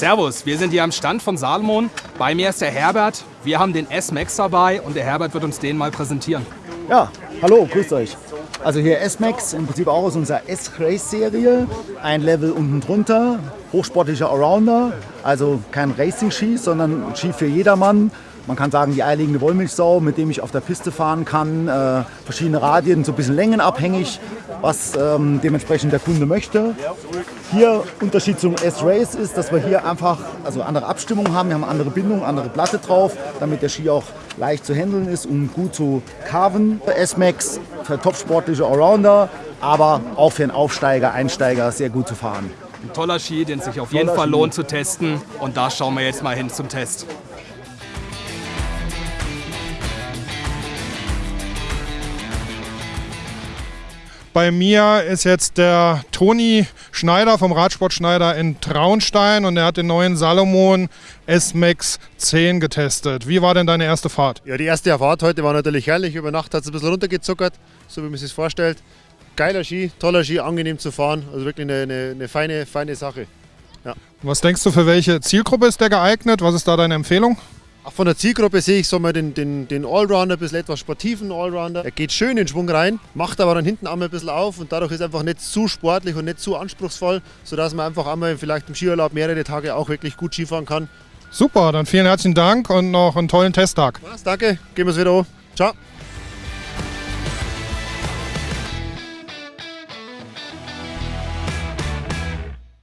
Servus, wir sind hier am Stand von Salomon. Bei mir ist der Herbert. Wir haben den S-Max dabei und der Herbert wird uns den mal präsentieren. Ja, hallo, grüßt euch. Also hier S-Max, im Prinzip auch aus unserer S-Race-Serie. Ein Level unten drunter, hochsportlicher Allrounder. Also kein Racing-Ski, sondern Ski für jedermann. Man kann sagen, die eierlegende Wollmilchsau, mit dem ich auf der Piste fahren kann. Äh, verschiedene Radien, so ein bisschen längenabhängig, was ähm, dementsprechend der Kunde möchte. Hier Unterschied zum S-Race ist, dass wir hier einfach also andere Abstimmung haben. Wir haben andere Bindung, andere Platte drauf, damit der Ski auch leicht zu handeln ist und gut zu carven. S-Max für topsportliche Allrounder, aber auch für einen Aufsteiger, Einsteiger sehr gut zu fahren. Ein toller Ski, den sich auf jeden Fall lohnt zu testen. Und da schauen wir jetzt mal hin zum Test. Bei mir ist jetzt der Toni Schneider vom Radsport Schneider in Traunstein und er hat den neuen Salomon S-Max 10 getestet. Wie war denn deine erste Fahrt? Ja, die erste Fahrt heute war natürlich herrlich. Über Nacht hat es ein bisschen runtergezuckert, so wie man sich vorstellt. Geiler Ski, toller Ski, angenehm zu fahren. Also wirklich eine, eine, eine feine, feine Sache. Was denkst du, für welche Zielgruppe ist der geeignet? Was ist da deine Empfehlung? Auch von der Zielgruppe sehe ich so mal den, den, den Allrounder, ein bisschen etwas sportiven Allrounder. Er geht schön in Schwung rein, macht aber dann hinten einmal ein bisschen auf und dadurch ist er einfach nicht zu sportlich und nicht zu anspruchsvoll, sodass man einfach einmal vielleicht im Skiurlaub mehrere Tage auch wirklich gut Skifahren kann. Super, dann vielen herzlichen Dank und noch einen tollen Testtag. Was, danke, gehen wir es wieder an. Ciao.